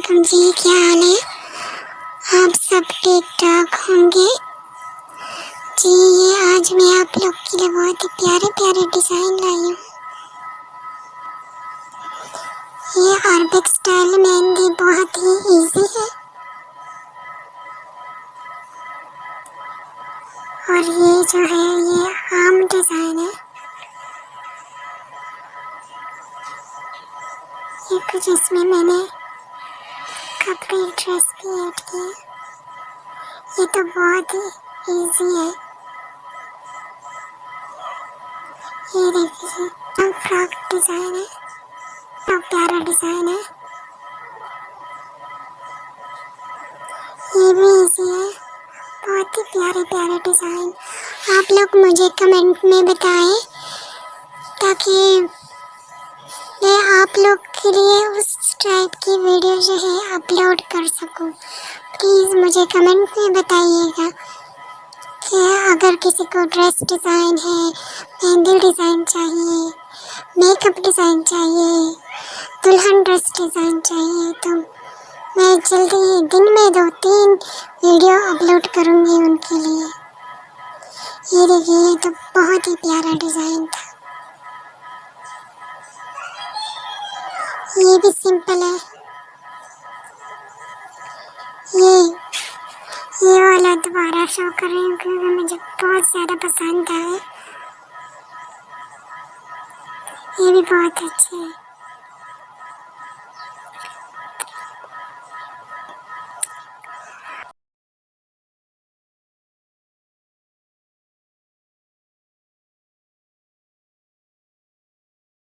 जी, क्या हाल है? आप सब ठीक ठाक होंगे? जी, ये आज मैं आप लोग के लिए बहुत ही प्यारे प्यारे डिज़ाइन लाई हूँ। ये अरबिक स्टाइल मेहंदी बहुत ही इजी है। और ये जो है, ये आम डिज़ाइन है। ये कुछ इसमें मैंने कपड़े ड्रेस भी ऐड किए ये तो बहुत ही इजी है। ये देखिए फ्रॉक डिज़ाइन है। बहुत प्यारा डिज़ाइन है। ये भी इजी है। बहुत ही प्यारे प्यारे डिज़ाइन आप लोग मुझे कमेंट में बताएँ, ताकि मैं आप लोग के लिए उस टाइप की वीडियो जो है अपलोड कर सकूँ। प्लीज़ मुझे कमेंट में बताइएगा कि अगर किसी को ड्रेस डिज़ाइन है मेहंदी डिज़ाइन चाहिए मेकअप डिज़ाइन चाहिए, दुल्हन ड्रेस डिज़ाइन चाहिए तो मैं जल्दी ही दिन में दो तीन वीडियो अपलोड करूँगी उनके लिए। ये देखिए तो बहुत ही प्यारा डिज़ाइन था। ये भी सिंपल है। ये ये वाला दोबारा शो कर रही हूँ क्योंकि मुझे बहुत ज़्यादा पसंद है ये भी बहुत अच्छे है।